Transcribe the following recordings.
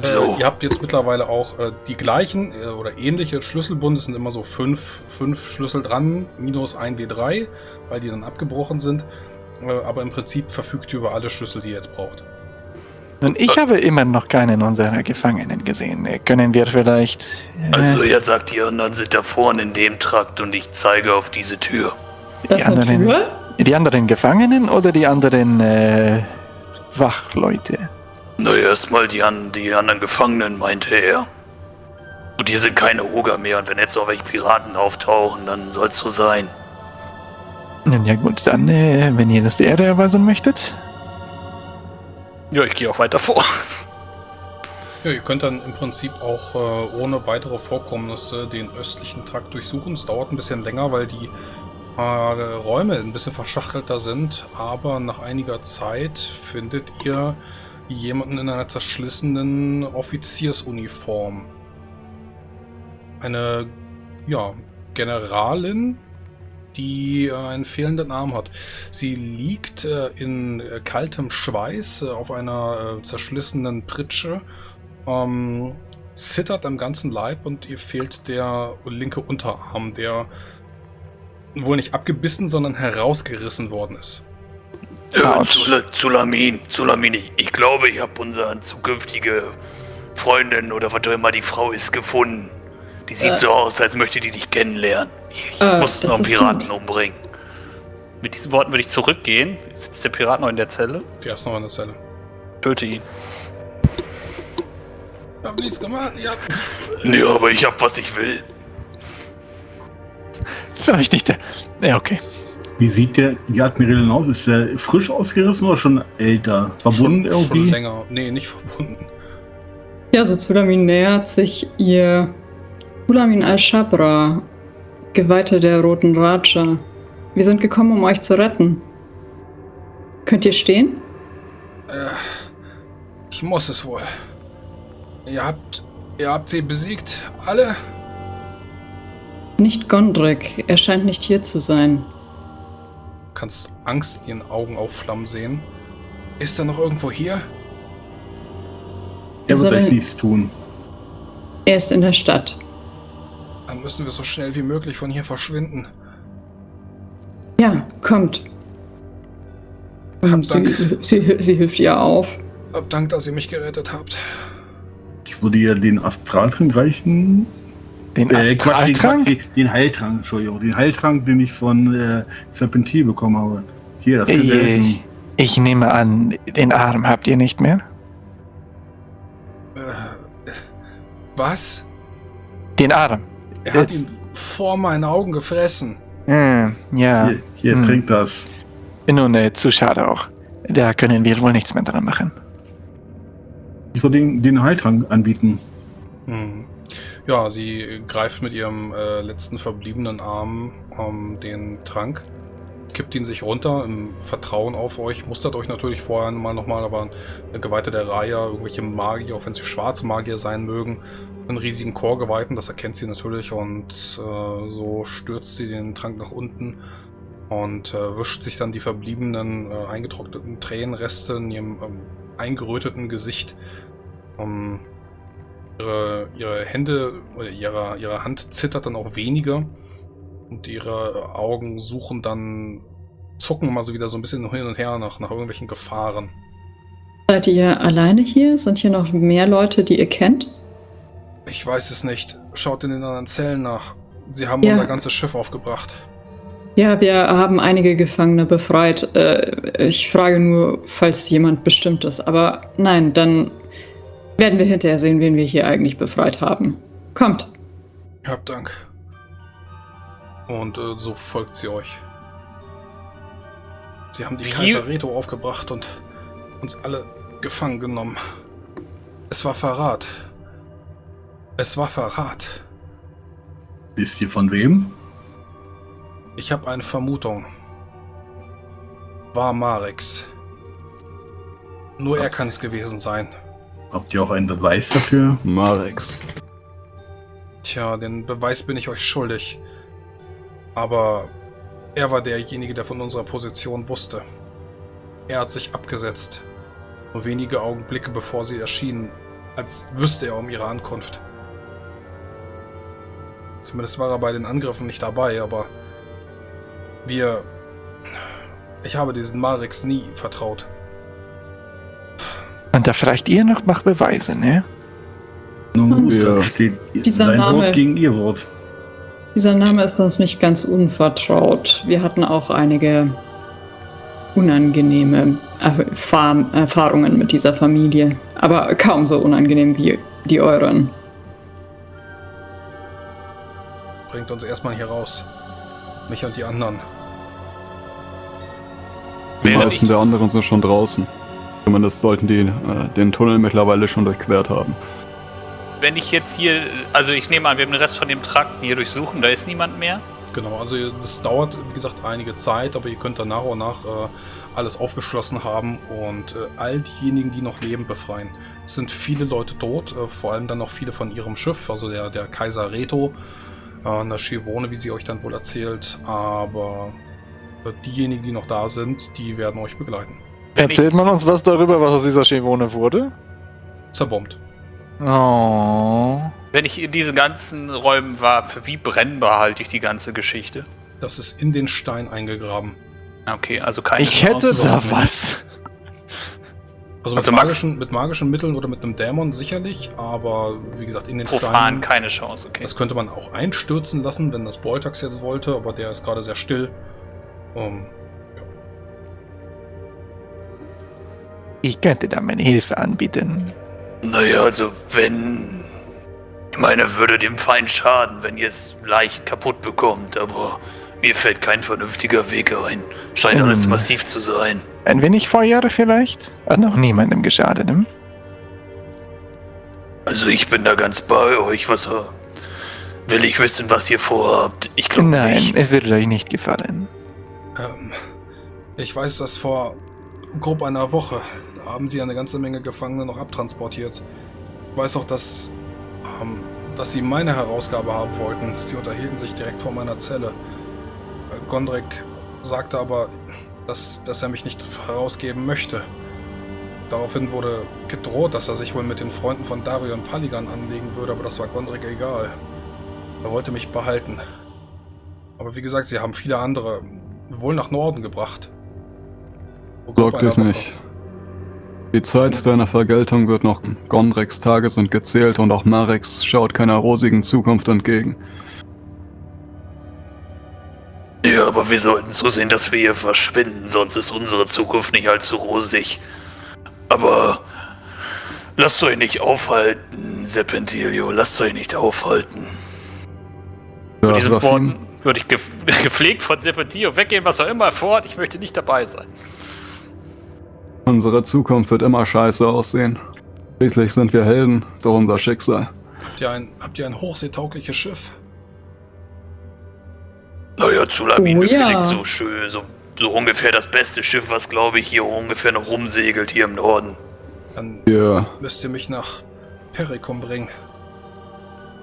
So. Äh, ihr habt jetzt mittlerweile auch äh, die gleichen äh, oder ähnliche Schlüsselbunde. Es sind immer so fünf, fünf Schlüssel dran, minus ein W3, weil die dann abgebrochen sind. Äh, aber im Prinzip verfügt ihr über alle Schlüssel, die ihr jetzt braucht. Und ich habe immer noch keinen unserer Gefangenen gesehen. Können wir vielleicht. Äh, also, er sagt, die anderen sind da vorne in dem Trakt und ich zeige auf diese Tür. Die anderen, Tür? die anderen Gefangenen oder die anderen äh, Wachleute? Na, erstmal die, an, die anderen Gefangenen, meinte er. Und hier sind keine Oger mehr und wenn jetzt noch welche Piraten auftauchen, dann soll es so sein. Ja gut, dann, äh, wenn ihr das der Erde erweisen möchtet. Ja, ich gehe auch weiter vor. Ja, ihr könnt dann im Prinzip auch äh, ohne weitere Vorkommnisse den östlichen Trakt durchsuchen. Es dauert ein bisschen länger, weil die äh, Räume ein bisschen verschachtelter sind, aber nach einiger Zeit findet ihr jemanden in einer zerschlissenen Offiziersuniform. Eine, ja, Generalin, die äh, einen fehlenden Arm hat. Sie liegt äh, in äh, kaltem Schweiß äh, auf einer äh, zerschlissenen Pritsche, ähm, zittert am ganzen Leib und ihr fehlt der linke Unterarm, der wohl nicht abgebissen, sondern herausgerissen worden ist. Ja, Zulamin, Zulamin, ich glaube, ich habe unsere zukünftige Freundin oder was auch immer die Frau ist gefunden. Die sieht äh. so aus, als möchte die dich kennenlernen. Ich äh, muss noch einen Piraten umbringen. Mit diesen Worten würde ich zurückgehen. Sitzt der Pirat noch in der Zelle? Der ist noch in der Zelle. Töte ihn. Ich hab nichts gemacht, ja. Ja, aber ich hab, was ich will. Vielleicht nicht der. Ja, okay. Wie sieht der die Admiralin aus? Ist der frisch ausgerissen oder schon älter? Verbunden schon, irgendwie? Schon länger. Nee, nicht verbunden. Ja, so Zulamin nähert sich ihr Zulamin al-Shabra Geweihte der Roten Raja, wir sind gekommen, um euch zu retten. Könnt ihr stehen? Äh, ich muss es wohl. Ihr habt, ihr habt sie besiegt, alle? Nicht Gondrik, er scheint nicht hier zu sein. Du kannst Angst in ihren Augen aufflammen sehen. Ist er noch irgendwo hier? Er wird euch nichts tun. Er ist in der Stadt. Dann müssen wir so schnell wie möglich von hier verschwinden. Ja, kommt. Hab sie, sie, sie, hilft ihr auf. Hab Dank, dass ihr mich gerettet habt. Ich würde ihr den Astraltrank reichen. Den äh, Astraltrank? Den, den, Heiltrank, Entschuldigung. Den Heiltrank, den ich von äh, Serpentil bekommen habe. Hier, das könnte helfen. Ich nehme an, den Arm habt ihr nicht mehr? Äh, was? Den Arm. Er hat ihn vor meinen Augen gefressen. Äh, ja. Hier, hier hm. trink das. Nun, äh, zu schade auch. Da können wir wohl nichts mehr dran machen. Ich würde den, den Heiltrank anbieten. Hm. Ja, sie greift mit ihrem äh, letzten verbliebenen Arm um, den Trank, kippt ihn sich runter im Vertrauen auf euch, mustert euch natürlich vorher mal nochmal, aber eine Geweihte der Reihe, irgendwelche Magier, auch wenn sie schwarze Magier sein mögen, einen riesigen Chorgeweihten, das erkennt sie natürlich und äh, so stürzt sie den Trank nach unten und äh, wischt sich dann die verbliebenen äh, eingetrockneten Tränenreste in ihrem ähm, eingeröteten Gesicht. Um, ihre, ihre Hände oder ihre, ihre Hand zittert dann auch weniger und ihre Augen suchen dann, zucken mal so wieder so ein bisschen hin und her nach, nach irgendwelchen Gefahren. Seid ihr alleine hier? Sind hier noch mehr Leute, die ihr kennt? Ich weiß es nicht. Schaut in den anderen Zellen nach. Sie haben ja. unser ganzes Schiff aufgebracht. Ja, wir haben einige Gefangene befreit. Äh, ich frage nur, falls jemand bestimmt ist. Aber nein, dann werden wir hinterher sehen, wen wir hier eigentlich befreit haben. Kommt. Habt Dank. Und äh, so folgt sie euch. Sie haben die Kaiser Reto aufgebracht und uns alle gefangen genommen. Es war Verrat. Es war Verrat. Wisst ihr von wem? Ich habe eine Vermutung. War Marex. Nur er kann es gewesen sein. Habt ihr auch einen Beweis dafür? Marex. Tja, den Beweis bin ich euch schuldig. Aber er war derjenige, der von unserer Position wusste. Er hat sich abgesetzt. Nur wenige Augenblicke bevor sie erschienen, als wüsste er um ihre Ankunft. Zumindest war er bei den Angriffen nicht dabei, aber wir... Ich habe diesen Marix nie vertraut. Und da fragt ihr noch nach Beweisen, ne? Nun, ja. steht Dieser sein Name, Wort gegen ihr Wort. Dieser Name ist uns nicht ganz unvertraut. Wir hatten auch einige unangenehme Erfahr Erfahrungen mit dieser Familie, aber kaum so unangenehm wie die euren. Bringt uns erstmal hier raus. Mich und die anderen. Die meisten der anderen sind schon draußen. Zumindest sollten die äh, den Tunnel mittlerweile schon durchquert haben. Wenn ich jetzt hier, also ich nehme an, wir haben den Rest von dem Trakt hier durchsuchen, da ist niemand mehr. Genau, also das dauert, wie gesagt, einige Zeit, aber ihr könnt dann nach und nach äh, alles aufgeschlossen haben und äh, all diejenigen, die noch leben, befreien. Es sind viele Leute tot, äh, vor allem dann noch viele von ihrem Schiff, also der, der Kaiser Reto, äh, eine Schivone, wie sie euch dann wohl erzählt, aber äh, diejenigen, die noch da sind, die werden euch begleiten. Erzählt man uns was darüber, was aus dieser Schivone wurde? Zerbombt. Oh. Wenn ich in diesen ganzen Räumen war, für wie brennbar halte ich die ganze Geschichte? Das ist in den Stein eingegraben. Okay, also keine Ich hätte da was. Also, mit, Also magischen, mit magischen Mitteln oder mit einem Dämon sicherlich, aber wie gesagt, in den Profan Steinen. keine Chance, okay. Das könnte man auch einstürzen lassen, wenn das Beutax jetzt wollte, aber der ist gerade sehr still. Ähm, Ich könnte da meine Hilfe anbieten. Naja, also wenn. Ich meine, würde dem Feind schaden, wenn ihr es leicht kaputt bekommt, aber mir fällt kein vernünftiger Weg ein. Scheint Hm. alles massiv zu sein. Ein wenig Feuer vielleicht? Hat noch niemandem geschadet, hm? Also ich bin da ganz bei euch. Was will ich wissen, was ihr vorhabt? Ich glaube Nein, nicht. es würde euch nicht gefallen. ähm, ich weiß, dass vor grob einer Woche haben sie eine ganze Menge Gefangene noch abtransportiert. Ich weiß auch, dass, ähm, dass sie meine Herausgabe haben wollten. Sie unterhielten sich direkt vor meiner Zelle. Äh, Gondrek sagte aber, dass, dass er mich nicht herausgeben möchte. Daraufhin wurde gedroht, dass er sich wohl mit den Freunden von Dario und Paligan anlegen würde, aber das war Gondrek egal. Er wollte mich behalten. Aber wie gesagt, sie haben viele andere wohl nach Norden gebracht. Vor grob Sorg dich einer Woche. Die Zeit deiner Vergeltung wird noch. Gondreks Tage sind gezählt und auch Marex schaut keiner rosigen Zukunft entgegen. Ja, aber wir sollten so sehen, dass wir hier verschwinden, sonst ist unsere Zukunft nicht allzu rosig. Aber lasst euch nicht aufhalten, Serpentilio, lasst euch nicht aufhalten. Ja, Mit diesen Worten würde ich gepflegt von Serpentio weggehen, was auch immer fort. Ich möchte nicht dabei sein. Unsere Zukunft wird immer scheiße aussehen. Schließlich sind wir Helden, doch unser Schicksal. Habt ihr ein, habt ihr ein hochseetaugliches Schiff? Naja, Zulamin Oh, befehligt ja. so schön, so, so ungefähr das beste Schiff, was glaube ich hier ungefähr noch rumsegelt hier im Norden. Dann Wir müsst ihr mich nach Perikum bringen.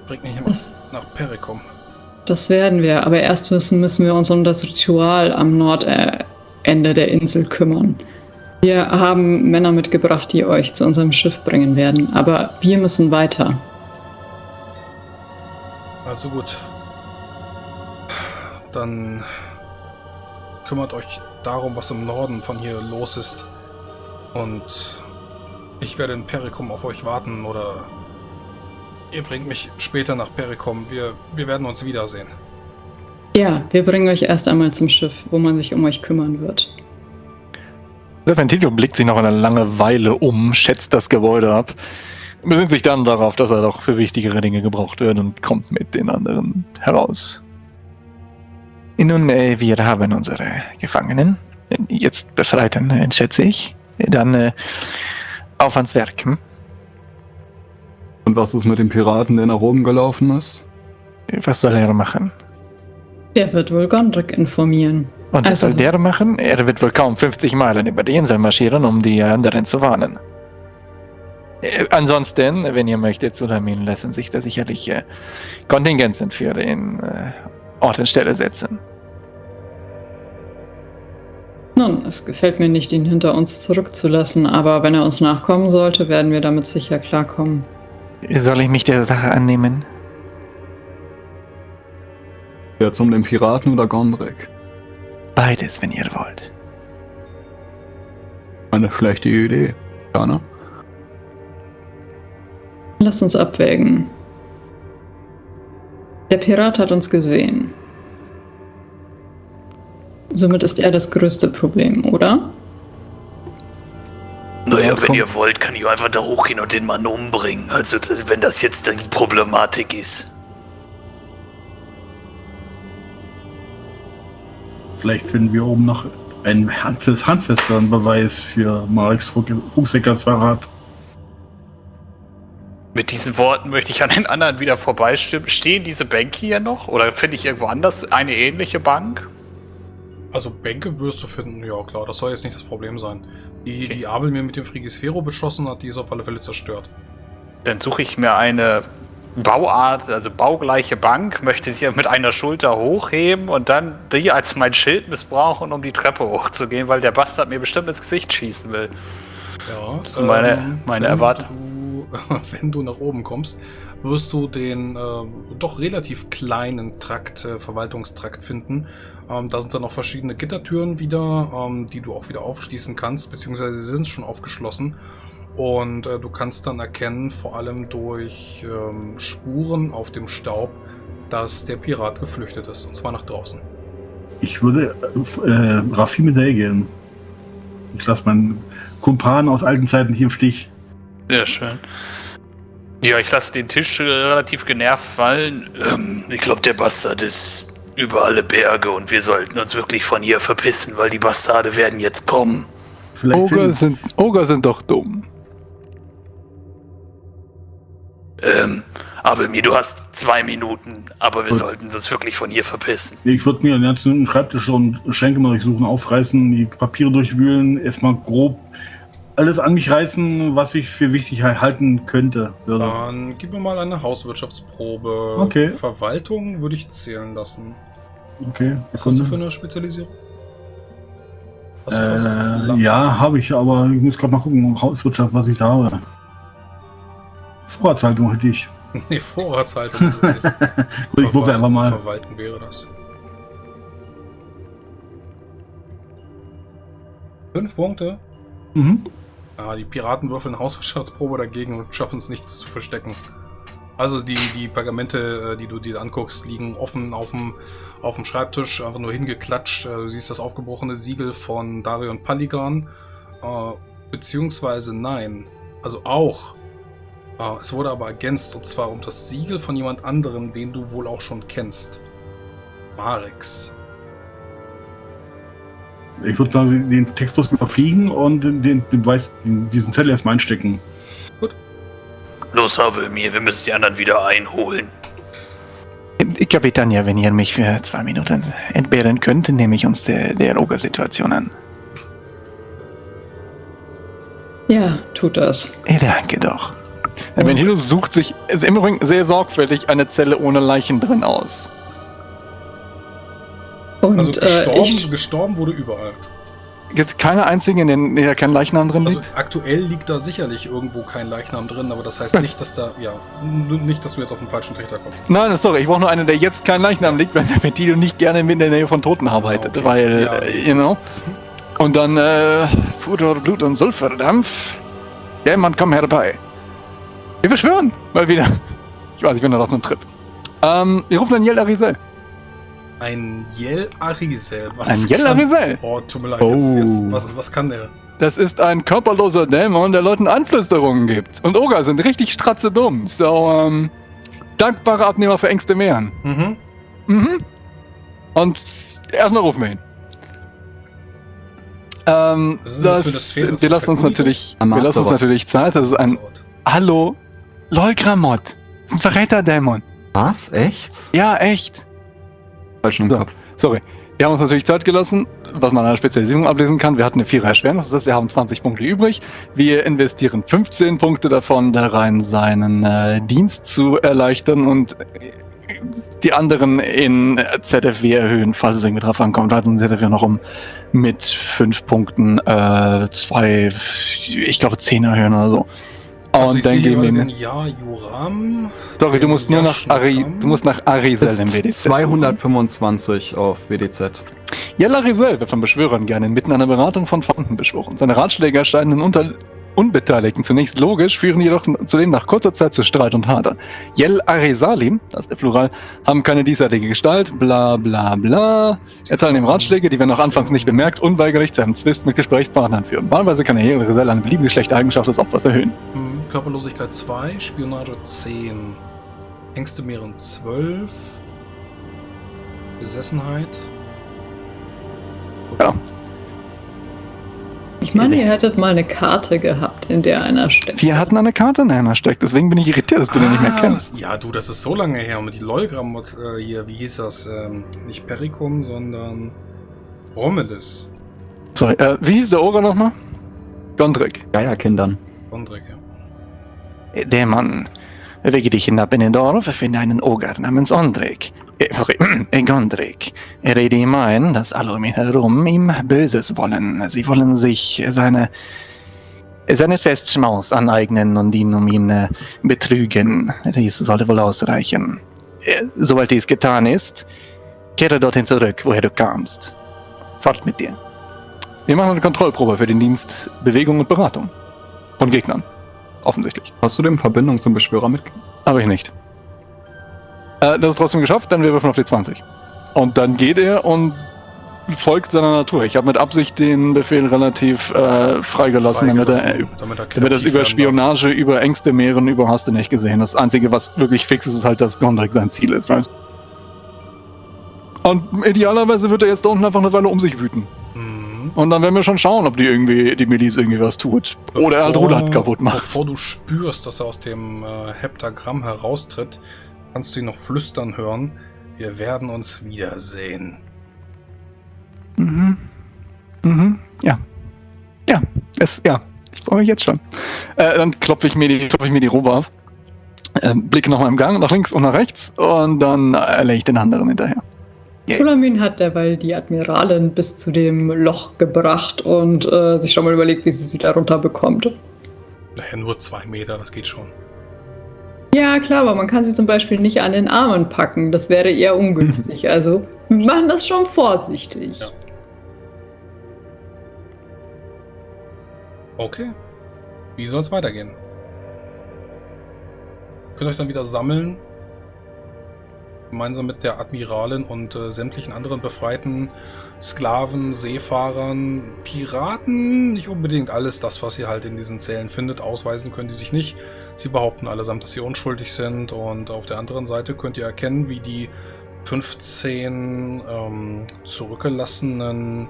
Bringt mich immer Das, nach Perikum. das werden wir, aber erst müssen, müssen wir uns um das Ritual am Nordende der Insel kümmern. Wir haben Männer mitgebracht, die euch zu unserem Schiff bringen werden, aber wir müssen weiter. Also gut. Dann kümmert euch darum, was im Norden von hier los ist. Und ich werde in Perikum auf euch warten oder ihr bringt mich später nach Perikum. Wir, wir werden uns wiedersehen. Ja, wir bringen euch erst einmal zum Schiff, wo man sich um euch kümmern wird. Serpentilio blickt sich noch eine lange Weile um, schätzt das Gebäude ab, besinnt sich dann darauf, dass er doch für wichtigere Dinge gebraucht wird und kommt mit den anderen heraus. Nun, äh, wir haben unsere Gefangenen, jetzt Befreiten, äh, schätze ich. Dann äh, auf ans Werk. Hm? und was ist mit dem Piraten, der nach oben gelaufen ist? Was soll er machen? Der wird wohl Gondrik informieren. Und was Also- soll der machen? Er wird wohl kaum 50 Meilen über die Insel marschieren, um die anderen zu warnen. Äh, ansonsten, wenn ihr möchtet, Sulamin lassen sich da sicherlich äh, Kontingenzen für in äh, Ort und Stelle setzen. Nun, es gefällt mir nicht, ihn hinter uns zurückzulassen, aber wenn er uns nachkommen sollte, werden wir damit sicher klarkommen. Soll ich mich der Sache annehmen? Jetzt um den Piraten oder Gondrek? Beides, wenn ihr wollt. Eine schlechte Idee, Kana. Lasst uns abwägen. Der Pirat hat uns gesehen. Somit ist er das größte Problem, oder? Naja, wenn ihr wollt, kann ich einfach da hochgehen und den Mann umbringen. Also, wenn das jetzt die Problematik ist. Vielleicht finden wir oben noch einen handfest, handfesteren Beweis für Mareks Fuchseckers Verrat. Mit diesen Worten möchte ich an den anderen wieder vorbeistimmen. Stehen diese Bänke hier noch? Oder finde ich irgendwo anders eine ähnliche Bank? Also Bänke wirst du finden, ja klar, das soll jetzt nicht das Problem sein. Die, okay. die Abel mir mit dem Frigisphero beschossen hat, die ist auf alle Fälle zerstört. Dann suche ich mir eine Bauart, also baugleiche Bank, möchte sie mit einer Schulter hochheben und dann die als mein Schild missbrauchen, um die Treppe hochzugehen, weil der Bastard mir bestimmt ins Gesicht schießen will. Ja, das ist meine, ähm, meine Erwartung. wenn du nach oben kommst, wirst du den äh, doch relativ kleinen Trakt, äh, Verwaltungstrakt finden. Ähm, da sind dann noch verschiedene Gittertüren wieder, ähm, die du auch wieder aufschließen kannst, beziehungsweise sie sind schon aufgeschlossen. Und äh, du kannst dann erkennen, vor allem durch ähm, Spuren auf dem Staub, dass der Pirat geflüchtet ist, und zwar nach draußen. Ich würde äh, Raffi mit gehen. Ich lasse meinen Kumpan aus alten Zeiten hier im Stich. Sehr schön. Ja, ich lasse den Tisch äh, relativ genervt fallen. Ähm, ich glaube, der Bastard ist über alle Berge und wir sollten uns wirklich von hier verpissen, weil die Bastarde werden jetzt kommen. Oger sind, Oger sind doch dumm. Ähm, aber mir, du hast zwei Minuten, aber wir Gut. sollten uns wirklich von hier verpissen. Ich würde mir den ganzen Schreibtisch und Schenke mal durchsuchen, aufreißen, die Papiere durchwühlen, erstmal grob alles an mich reißen, was ich für wichtig halten könnte. Würde. Dann gib mir mal eine Hauswirtschaftsprobe. Okay. Verwaltung würde ich zählen lassen. Okay. Was hast du für eine Spezialisierung? Äh, ja, habe ich, aber ich muss gerade mal gucken, Hauswirtschaft, was ich da habe. Vorratshaltung hätte ich. nee, Vorratshaltung. Gut, ich würfe einfach mal. Verwaltung wäre das. Fünf Punkte. Mhm. Ah, die Piraten würfeln Hauswirtschaftsprobe dagegen und schaffen es nichts zu verstecken. Also die, die Pergamente, äh, die du dir anguckst, liegen offen auf dem, auf dem Schreibtisch, einfach nur hingeklatscht. Äh, du siehst das aufgebrochene Siegel von Darion Paligan. Äh, beziehungsweise nein, also auch. Es wurde aber ergänzt, und zwar um das Siegel von jemand anderem, den du wohl auch schon kennst. Marex. Ich würde dann den Text bloß überfliegen und den, den, den, diesen Zettel erstmal einstecken. Gut. Los, habe mir, wir müssen die anderen wieder einholen. Kapitän, ja, wenn ihr mich für zwei Minuten entbehren könnt, nehme ich uns der, der Roger-Situation an. Ja, tut das. Danke doch. Oh. Benito sucht sich ist im Übrigen sehr sorgfältig eine Zelle ohne Leichen drin aus. Und, also gestorben, äh, ich, gestorben wurde überall. Gibt keine einzige, in der, der kein Leichnam drin also liegt? Aktuell liegt da sicherlich irgendwo kein Leichnam drin, aber das heißt nicht, dass da, ja, nicht, dass du jetzt auf den falschen Trichter kommst. Nein, sorry, ich brauche nur einen, der jetzt kein Leichnam liegt, weil Serpentino nicht gerne in der Nähe von Toten arbeitet, okay. weil, ja. äh, you know. Und dann, äh, Futter, Blut und Sulfurdampf. Jemand, komm herbei. Wir beschwören, mal wieder. Ich weiß, ich bin da auf einem Trip. Ähm, wir rufen dann Yel Arisel. Ein Yel Arisel. Was ein Yel Arisel. Oh, tut mir leid. Oh. Jetzt, jetzt, was, was kann der? Das ist ein körperloser Dämon, der Leuten Anflüsterungen gibt. Und Oger sind richtig stratze dumm. So, ähm, dankbare Abnehmer für Ängste mehren. Mhm. Mhm. Und erstmal rufen wir ihn. Ähm, das, das, das wir lassen uns natürlich, wir lassen uns natürlich Zeit. Das ist ein, hallo, Lolgramot. Das ist ein Verräterdämon. Was? Echt? Ja, echt falschen so, Kopf. Sorry. Wir haben uns natürlich Zeit gelassen, was man an der Spezialisierung ablesen kann. Wir hatten eine vierer Erschwernis, das heißt, wir haben 20 Punkte übrig. Wir investieren 15 Punkte davon da rein, seinen äh, Dienst zu erleichtern und die anderen in ZFW erhöhen, falls es irgendwie drauf ankommt. Wir hatten ZFW noch um mit fünf Punkten, äh, zwei, ich glaube, zehn erhöhen oder so. Also und dann gehen wir den Ja Juram. Sorry, du musst nur nach Ari, du musst nach Arisel im WDZ. 225 auf WDZ. Ja, Larisel wird von Beschwörern gerne inmitten einer Beratung von Fronten beschworen. Seine Ratschläge erscheinen unter Unbeteiligten zunächst logisch, führen jedoch zudem nach kurzer Zeit zu Streit und Hader. Yel Arisalim, das ist der Plural, haben keine diesseitige Gestalt, bla bla bla. Erteilen ihm Ratschläge, die, wenn auch anfangs nicht bemerkt, unweigerlich zu einem Zwist mit Gesprächspartnern führen. Wahlweise kann Yel Arisal eine beliebige schlechte Eigenschaft des Opfers erhöhen. Hm, Körperlosigkeit 2, Spionage 10, Ängste mehren 12, Besessenheit. Ja, ich meine, ihr hättet mal eine Karte gehabt, in der einer steckt. Wir hatten eine Karte, in der einer steckt. Deswegen bin ich irritiert, dass du ah, den nicht mehr ah, kennst. Ja, du, das ist so lange her. Und die Lolgram äh, hier, wie hieß das? Ähm, nicht Perikum, sondern Romulus. Sorry, äh, wie hieß der Ora nochmal? Gondrik. Ja, ja, Kindern. Gondrik, ja. Der Mann. Bewege dich hinab in den Dorf, finde einen Oger namens Ondrik. Äh, Gondrik. Rede ihm ein, dass alle um ihn herum ihm Böses wollen. Sie wollen sich seine, seine Festschmaus aneignen und ihn um ihn äh, betrügen. Dies sollte wohl ausreichen. Äh, sobald dies getan ist, kehre dorthin zurück, woher du kamst. Fort mit dir. Wir machen eine Kontrollprobe für den Dienst Bewegung und Beratung. Von Gegnern. Offensichtlich. Hast du denn Verbindung zum Beschwörer mit? Habe ich nicht. Äh, das ist trotzdem geschafft, dann wir würfeln auf die 20. Und dann geht er und folgt seiner Natur. Ich habe mit Absicht den Befehl relativ äh, freigelassen, damit er, damit er, damit das über Spionage, darf. über Ängste mehren, über hast du nicht gesehen. Das Einzige, was wirklich fix ist, ist halt, dass Gondrik sein Ziel ist, right? Und idealerweise wird er jetzt da unten einfach eine Weile um sich wüten. Und dann werden wir schon schauen, ob die irgendwie, die Miliz irgendwie was tut. Bevor, Oder er halt Rulat kaputt macht. Bevor du spürst, dass er aus dem äh, Heptagramm heraustritt, kannst du ihn noch flüstern hören. Wir werden uns wiedersehen. Mhm. Mhm. Ja. Ja. Es, ja. Ich freue mich jetzt schon. Äh, dann klopfe ich mir die, klopfe ich mir die Robe auf. Äh, blicke nochmal im Gang, nach links und nach rechts und dann erlege ich den anderen hinterher. Sulamin hat derweil die Admiralin bis zu dem Loch gebracht und äh, sich schon mal überlegt, wie sie sie darunter bekommt. Naja, nur zwei Meter, das geht schon. Ja, klar, aber man kann sie zum Beispiel nicht an den Armen packen. Das wäre eher ungünstig. Also wir machen das schon vorsichtig. Ja. Okay. Wie soll es weitergehen? Könnt euch dann wieder sammeln. Gemeinsam mit der Admiralin und äh, sämtlichen anderen befreiten Sklaven, Seefahrern, Piraten. Nicht unbedingt alles das, was ihr halt in diesen Zellen findet. Ausweisen können die sich nicht. Sie behaupten allesamt, dass sie unschuldig sind und auf der anderen Seite könnt ihr erkennen, wie die 15 ähm, zurückgelassenen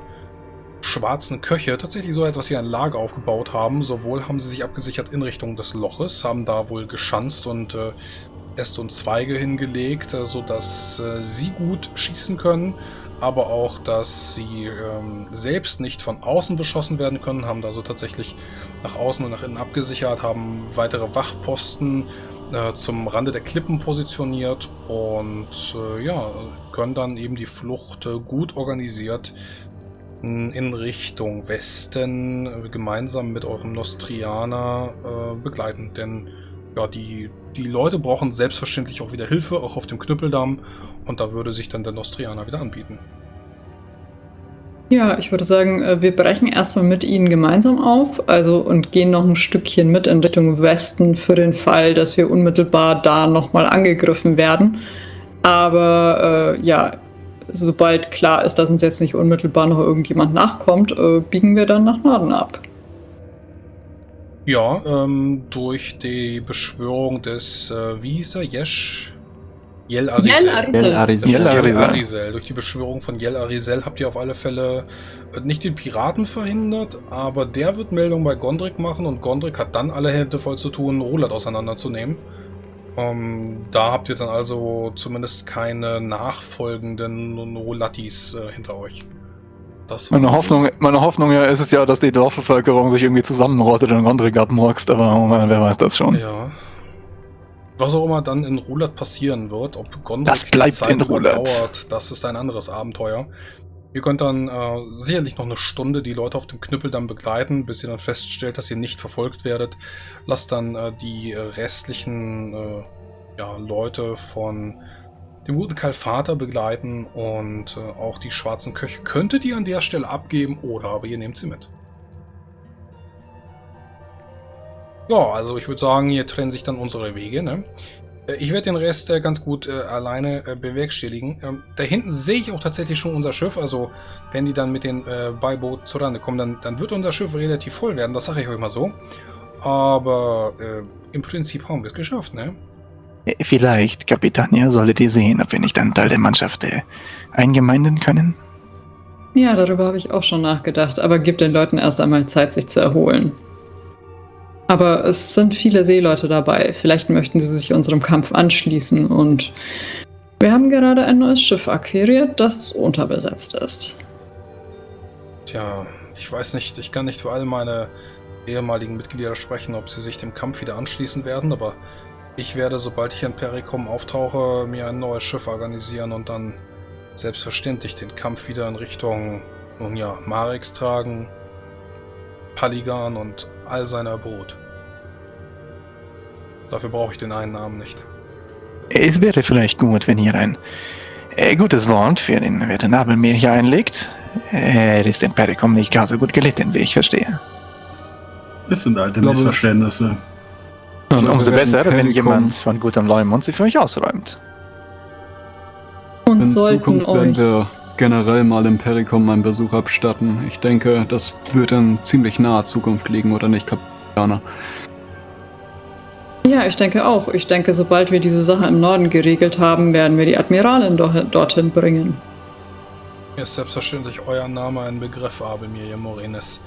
schwarzen Köche tatsächlich so etwas wie ein Lager aufgebaut haben. Sowohl haben sie sich abgesichert in Richtung des Loches, haben da wohl geschanzt und äh, Äste und Zweige hingelegt, äh, sodass äh, sie gut schießen können, aber auch, dass sie ähm, selbst nicht von außen beschossen werden können, haben da so tatsächlich nach außen und nach innen abgesichert, haben weitere Wachposten äh, zum Rande der Klippen positioniert und äh, ja, können dann eben die Flucht äh, gut organisiert in Richtung Westen äh, gemeinsam mit eurem Nostrianer äh, begleiten. Denn ja, die, die Leute brauchen selbstverständlich auch wieder Hilfe, auch auf dem Knüppeldamm. Und da würde sich dann der Nostrianer wieder anbieten. Ja, ich würde sagen, äh, wir brechen erstmal mit Ihnen gemeinsam auf, also und gehen noch ein Stückchen mit in Richtung Westen für den Fall, dass wir unmittelbar da nochmal angegriffen werden. Aber äh, ja, sobald klar ist, dass uns jetzt nicht unmittelbar noch irgendjemand nachkommt, äh, biegen wir dann nach Norden ab. Ja, ähm, durch die Beschwörung des, äh, wie hieß er, Yesh? Yel Arisel. Yel Arisel. Yel Arisel. Durch die Beschwörung von Yel Arisel habt ihr auf alle Fälle äh, nicht den Piraten verhindert, aber der wird Meldung bei Gondrik machen und Gondrik hat dann alle Hände voll zu tun, Roland auseinanderzunehmen. Ähm, da habt ihr dann also zumindest keine nachfolgenden Rolattis äh, hinter euch. meine, Hoffnung, meine Hoffnung ja ist es ja, dass die Dorfbevölkerung sich irgendwie zusammenrottet und Gondrik abmurkst, aber oh wer weiß das schon. Ja. Was auch immer dann in Rulat passieren wird, ob Gondrik das bleibt Zeit in Rulat. dauert, das ist ein anderes Abenteuer. Ihr könnt dann äh, sicherlich noch eine Stunde die Leute auf dem Knüppel dann begleiten, bis ihr dann feststellt, dass ihr nicht verfolgt werdet. Lasst dann äh, die restlichen äh, ja, Leute von dem guten Kalfater begleiten und äh, auch die schwarzen Köche könntet ihr an der Stelle abgeben oder aber ihr nehmt sie mit. Ja, also ich würde sagen, hier trennen sich dann unsere Wege. Ne? Äh, ich werde den Rest äh, ganz gut äh, alleine äh, bewerkstelligen. Ähm, da hinten sehe ich auch tatsächlich schon unser Schiff. Also wenn die dann mit den äh, Beibooten zurande kommen, dann, dann wird unser Schiff relativ voll werden. Das sage ich euch mal so. Aber äh, im Prinzip haben wir es geschafft, ne? Vielleicht, Kapitania, solltet ihr sehen, ob wir nicht einen Teil der Mannschaft eingemeinden können. Ja, darüber habe ich auch schon nachgedacht, aber gebt den Leuten erst einmal Zeit, sich zu erholen. Aber es sind viele Seeleute dabei. Vielleicht möchten sie sich unserem Kampf anschließen und wir haben gerade ein neues Schiff akquiriert, das unterbesetzt ist. Tja, ich weiß nicht, ich kann nicht für all meine ehemaligen Mitglieder sprechen, ob sie sich dem Kampf wieder anschließen werden, aber ich werde, sobald ich in Perikum auftauche, mir ein neues Schiff organisieren und dann selbstverständlich den Kampf wieder in Richtung, nun ja, Marex tragen, Paligan und all seiner Brut. Dafür brauche ich den einen Namen nicht. Es wäre vielleicht gut, wenn ihr ein äh, gutes Wort für den werten Nabelmeer hier einlegt. Er ist in Perikom nicht gar so gut gelitten, wie ich verstehe. Das sind alte Missverständnisse. Und umso besser, wenn jemand von gutem Leumund sie für euch ausräumt. Und in Zukunft werden wir generell mal im Perikom einen Besuch abstatten. Ich denke, das wird in ziemlich naher Zukunft liegen, oder nicht, Kapitana? Ja, ich denke auch. Ich denke, sobald wir diese Sache im Norden geregelt haben, werden wir die Admiralin do dorthin bringen. Mir ist selbstverständlich euer Name ein Begriff, Abelmir Morenes.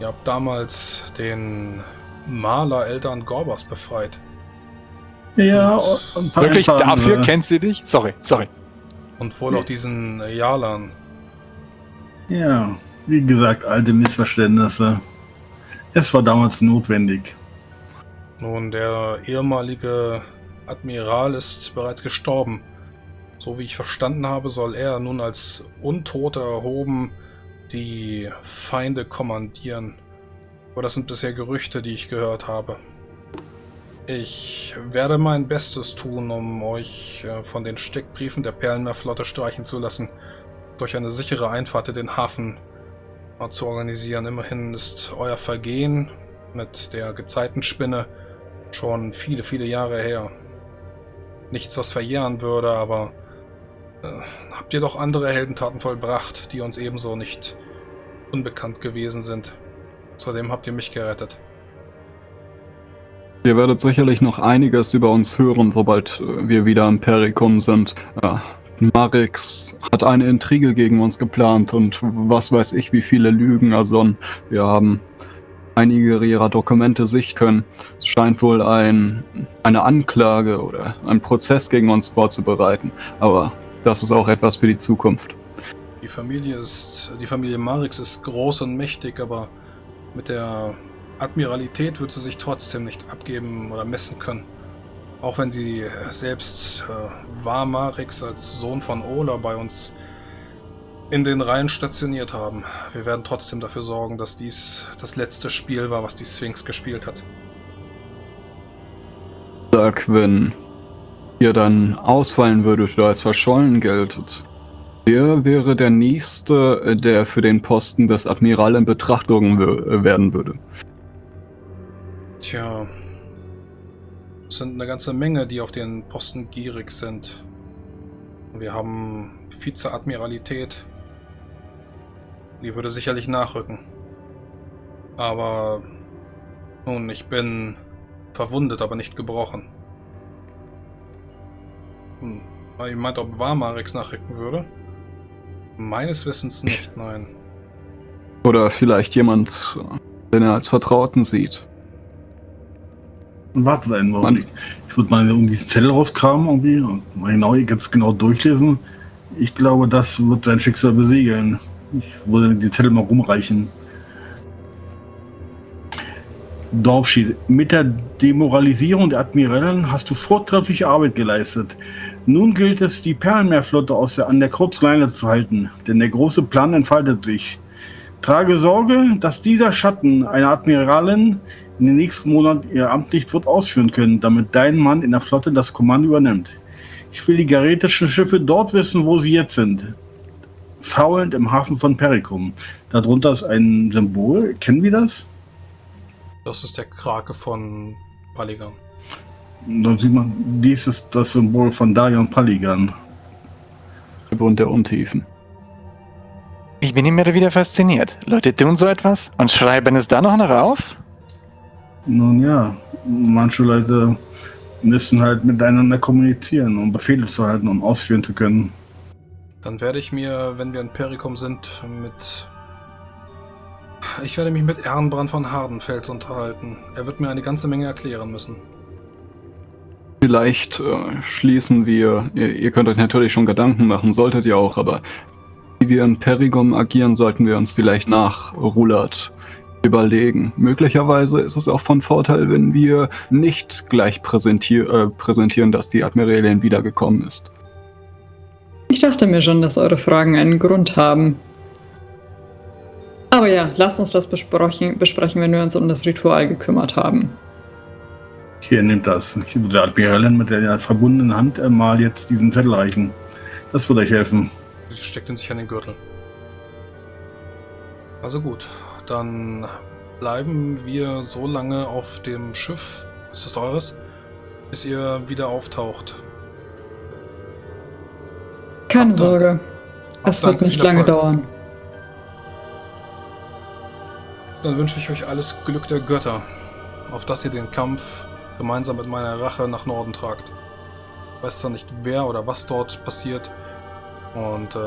Ihr habt damals den Maler Eltern Gorbas befreit. Ja, und, und Wirklich, dafür äh, kennt sie dich? Sorry, sorry. Und wohl auch diesen Jalan. Ja, wie gesagt, alte Missverständnisse. Es war damals notwendig. Nun, der ehemalige Admiral ist bereits gestorben. So wie ich verstanden habe, soll er nun als Untoter erhoben die Feinde kommandieren. Aber das sind bisher Gerüchte, die ich gehört habe. Ich werde mein Bestes tun, um euch äh, von den Steckbriefen der Perlenmeerflotte streichen zu lassen, durch eine sichere Einfahrt in den Hafen zu organisieren. Immerhin ist euer Vergehen mit der Gezeitenspinne schon viele, viele Jahre her. Nichts, was verjähren würde, aber äh, habt ihr doch andere Heldentaten vollbracht, die uns ebenso nicht unbekannt gewesen sind. Zudem habt ihr mich gerettet. Ihr werdet sicherlich noch einiges über uns hören, sobald äh, wir wieder im Perikum sind. Ja, Marix hat eine Intrige gegen uns geplant und was weiß ich, wie viele Lügen ersonnen. Wir haben einige ihrer Dokumente sichten können. Es scheint wohl ein, eine Anklage oder ein Prozess gegen uns vorzubereiten. Aber das ist auch etwas für die Zukunft. Die Familie ist, die Familie Marix ist groß und mächtig, aber mit der Admiralität wird sie sich trotzdem nicht abgeben oder messen können. Auch wenn sie selbst äh, war Marix als Sohn von Ola bei uns in den Reihen stationiert haben. Wir werden trotzdem dafür sorgen, dass dies das letzte Spiel war, was die Sphinx gespielt hat. Sag, wenn ihr dann ausfallen würdet oder als verschollen geltet, Wer wäre der Nächste, der für den Posten des Admiral in Betrachtung werden würde? Tja, es sind eine ganze Menge, die auf den Posten gierig sind. Wir haben Vizeadmiralität. Die würde sicherlich nachrücken. Aber nun, ich bin verwundet, aber nicht gebrochen. Hm. Ich meinte, ob Warmarix nachrücken würde? Meines Wissens nicht, nein. Oder vielleicht jemand, den er als Vertrauten sieht. Wartet einen Augenblick. Ich würde mal um diesen Zettel rauskramen irgendwie und mal genau, ganz genau durchlesen. Ich glaube, das wird sein Schicksal besiegeln. Ich würde den Zettel mal rumreichen. Dorfschied. Mit der Demoralisierung der Admirälen hast du vortreffliche Arbeit geleistet. Nun gilt es, die Perlenmeerflotte aus der, an der Kurzleine zu halten, denn der große Plan entfaltet sich. Trage Sorge, dass dieser Schatten einer Admiralin in den nächsten Monaten ihr Amt nicht wird ausführen können, damit dein Mann in der Flotte das Kommando übernimmt. Ich will die garetischen Schiffe dort wissen, wo sie jetzt sind. Faulend im Hafen von Pericum. Darunter ist ein Symbol. Kennen wir das? Das ist der Krake von Paligan. Dann sieht man, dies ist das Symbol von Darion Paligan. Und der Untiefen. Ich bin immer wieder fasziniert. Leute tun so etwas und schreiben es dann noch auf? Nun ja, manche Leute müssen halt miteinander kommunizieren, um Befehle zu halten, um ausführen zu können. Dann werde ich mir, wenn wir in Perikum sind, mit ich werde mich mit Ehrenbrand von Hardenfels unterhalten. Er wird mir eine ganze Menge erklären müssen. Vielleicht äh, schließen wir, ihr, ihr, könnt euch natürlich schon Gedanken machen, solltet ihr auch, aber wie wir in Perigum agieren, sollten wir uns vielleicht nach Rulat überlegen. Möglicherweise ist es auch von Vorteil, wenn wir nicht gleich präsentier äh, präsentieren, dass die Admiralin wiedergekommen ist. Ich dachte mir schon, dass eure Fragen einen Grund haben. Aber ja, lasst uns das besprechen, besprechen, wenn wir uns um das Ritual gekümmert haben. Hier, nimmt das. Ich würde der Admiralin mit der verbundenen Hand mal jetzt diesen Zettel reichen. Das würde euch helfen. Sie steckt ihn sich an den Gürtel. Also gut, dann bleiben wir so lange auf dem Schiff, ist das eures, bis ihr wieder auftaucht. Keine Sorge, es wird nicht lange dauern. Dann wünsche ich euch alles Glück der Götter, auf dass ihr den Kampf gemeinsam mit meiner Rache nach Norden tragt. Ich weiß zwar nicht, wer oder was dort passiert und äh,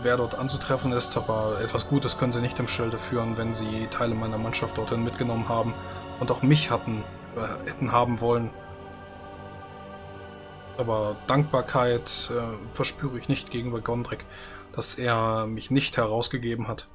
wer dort anzutreffen ist, aber etwas Gutes können sie nicht im Schilde führen, wenn sie Teile meiner Mannschaft dorthin mitgenommen haben und auch mich hatten, äh, hätten haben wollen. Aber Dankbarkeit äh, verspüre ich nicht gegenüber Gondrik, dass er mich nicht herausgegeben hat.